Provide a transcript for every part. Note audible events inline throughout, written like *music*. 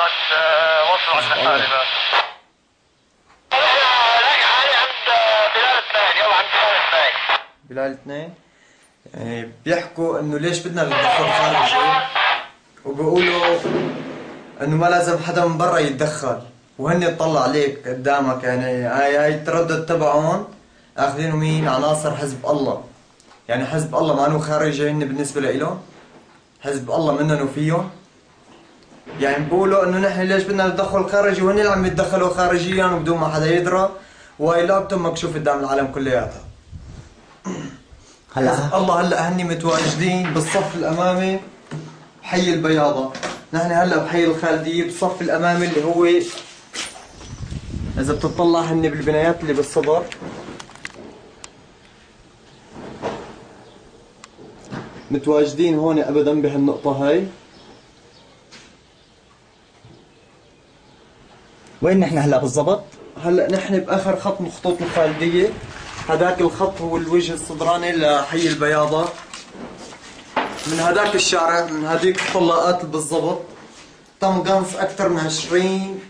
قد وصلوا عند الحاربة بلال اثنين. إيه، بيحكوا إنه ليش بدنا ندخل خارجي وبيقولوا إنه ما لازم حدا من برا يتدخل. وهن يطلع عليك قدامك يعني هاي هاي التردد تبعهم أخذينه مين؟ عناصر حزب الله. يعني حزب الله ما خارجي هن بالنسبة لإلهم. حزب الله منن وفيهم. يعني بقولوا إنه نحن ليش بدنا نتدخل خارجي؟ وهن اللي عم يتدخلوا خارجيا وبدون ما حدا يدرى؟ وهي لابتهم مكشوف قدام العالم كلياتها. *clears throat* هلا. الله هلا هني متواجدين بالصف الأمامي بحي البياضة. نحن هلا بحي الخالدية بالصف الأمامي اللي هو إذا بتطلع هني بالبنايات اللي بالصدر. متواجدين هون ابدا بهالنقطة هاي. وين نحن هلا بالضبط؟ هلا نحن بآخر خط من خطوط الخالدية. هذاك الخط هو الوجه الصدراني لحي البياضة. من هذاك الشارع من هذيك الطلاقات بالضبط تم قنص أكثر من 20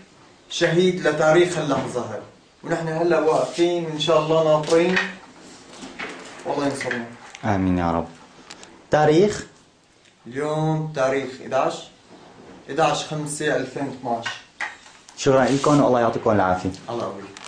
شهيد لتاريخ اللحظة هاي ونحن هلا واقفين وان شاء الله ناطرين. والله ينصرنا. آمين يا رب. تاريخ؟ اليوم تاريخ 11 11 5 2012 شكرا لكم والله يعطيكم العافية. الله يقويك